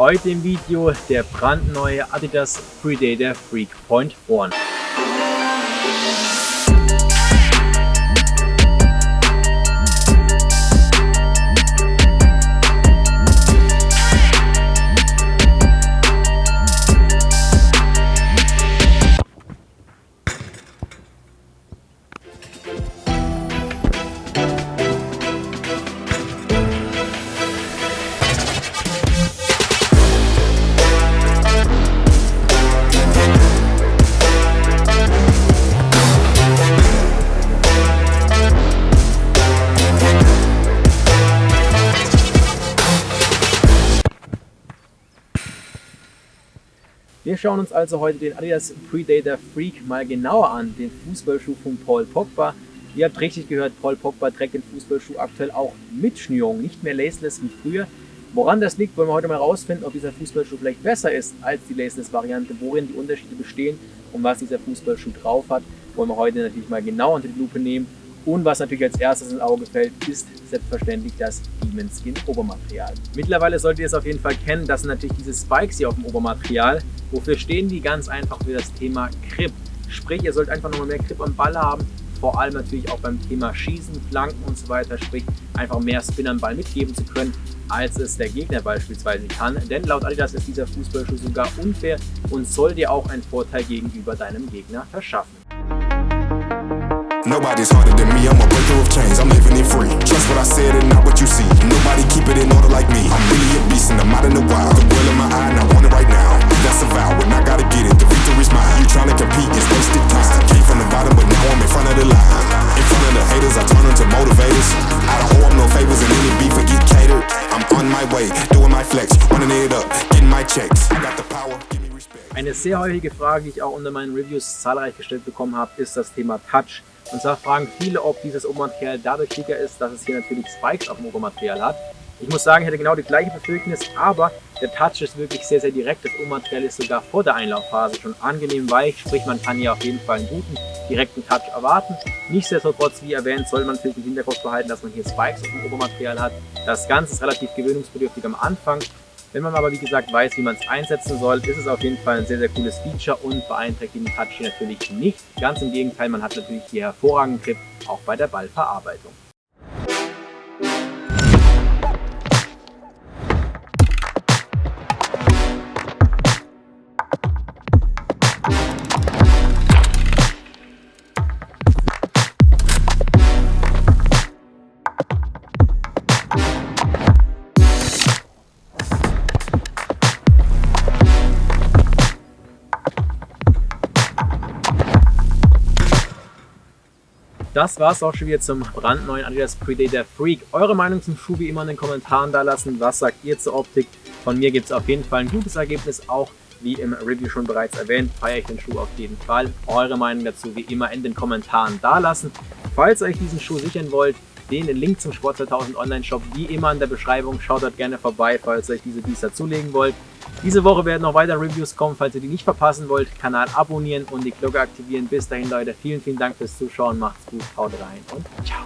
Heute im Video der brandneue Adidas Predator Freak Point Wir schauen uns also heute den Adidas Predator Freak mal genauer an, den Fußballschuh von Paul Pogba. Ihr habt richtig gehört, Paul Pogba trägt den Fußballschuh aktuell auch mit Schnürung, nicht mehr laceless wie früher. Woran das liegt, wollen wir heute mal rausfinden, ob dieser Fußballschuh vielleicht besser ist als die laceless-Variante, worin die Unterschiede bestehen und was dieser Fußballschuh drauf hat, wollen wir heute natürlich mal genau unter die Lupe nehmen. Und was natürlich als erstes ins Auge fällt, ist selbstverständlich das Demon Skin Obermaterial. Mittlerweile solltet ihr es auf jeden Fall kennen, das sind natürlich diese Spikes hier auf dem Obermaterial. Wofür stehen die? Ganz einfach für das Thema Grip. Sprich, ihr sollt einfach nochmal mehr Grip am Ball haben, vor allem natürlich auch beim Thema Schießen, Flanken und so weiter, sprich einfach mehr Spin am Ball mitgeben zu können, als es der Gegner beispielsweise kann. Denn laut Adidas ist dieser Fußballschuh sogar unfair und soll dir auch einen Vorteil gegenüber deinem Gegner verschaffen. Nobody's harder than me, I'm a breaker of chains, I'm living it free Trust what I said Eine sehr häufige Frage, die ich auch unter meinen Reviews zahlreich gestellt bekommen habe, ist das Thema Touch. Und zwar fragen viele, ob dieses Obermaterial dadurch dicker ist, dass es hier natürlich Spikes auf dem Obermaterial hat. Ich muss sagen, ich hatte genau die gleiche Befürchtnis, aber der Touch ist wirklich sehr, sehr direkt. Das Obermaterial ist sogar vor der Einlaufphase schon angenehm weich, sprich man kann hier auf jeden Fall einen guten, direkten Touch erwarten. Nichtsdestotrotz, wie erwähnt, soll man natürlich im Hinterkopf behalten, dass man hier Spikes auf dem Obermaterial hat. Das Ganze ist relativ gewöhnungsbedürftig am Anfang. Wenn man aber wie gesagt weiß, wie man es einsetzen soll, ist es auf jeden Fall ein sehr, sehr cooles Feature und beeinträchtigt den Touch natürlich nicht. Ganz im Gegenteil, man hat natürlich hier hervorragenden Grip, auch bei der Ballverarbeitung. Das war es auch schon wieder zum brandneuen Adidas Predator Freak. Eure Meinung zum Schuh wie immer in den Kommentaren da lassen. Was sagt ihr zur Optik? Von mir gibt es auf jeden Fall ein gutes Ergebnis. Auch wie im Review schon bereits erwähnt, feiere ich den Schuh auf jeden Fall. Eure Meinung dazu wie immer in den Kommentaren da lassen. Falls ihr euch diesen Schuh sichern wollt, den Link zum Sport 2000 Online Shop wie immer in der Beschreibung. Schaut dort gerne vorbei, falls ihr euch diese Biester zulegen wollt. Diese Woche werden noch weitere Reviews kommen, falls ihr die nicht verpassen wollt. Kanal abonnieren und die Glocke aktivieren. Bis dahin Leute, vielen, vielen Dank fürs Zuschauen. Macht's gut, haut rein und ciao.